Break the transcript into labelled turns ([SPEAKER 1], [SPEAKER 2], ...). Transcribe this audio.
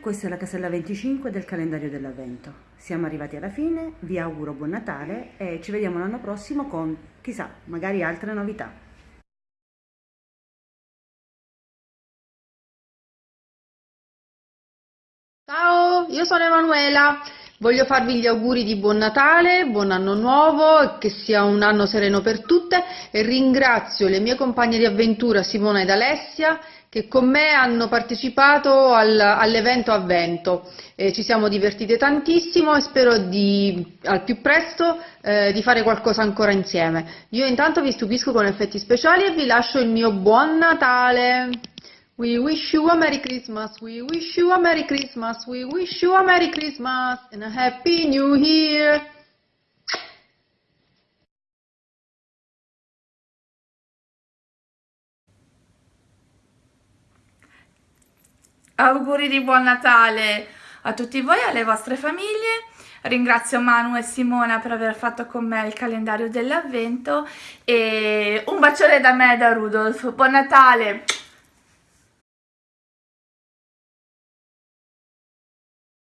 [SPEAKER 1] questa è la casella 25 del calendario dell'avvento. Siamo arrivati alla fine, vi auguro buon Natale e ci vediamo l'anno prossimo con, chissà, magari altre novità.
[SPEAKER 2] Ciao, io sono Emanuela. Voglio farvi gli auguri di buon Natale, buon anno nuovo, che sia un anno sereno per tutte e ringrazio le mie compagne di avventura Simona ed Alessia che con me hanno partecipato al, all'evento Avvento. Eh, ci siamo divertite tantissimo e spero di, al più presto eh, di fare qualcosa ancora insieme. Io intanto vi stupisco con effetti speciali e vi lascio il mio buon Natale! We wish you a Merry Christmas, we wish you a Merry Christmas, we wish you a Merry Christmas and a Happy New Year.
[SPEAKER 3] Auguri di buon Natale a tutti voi e alle vostre famiglie. Ringrazio Manu e Simona per aver fatto con me il calendario dell'avvento e un bacione da me e da Rudolf. Buon Natale!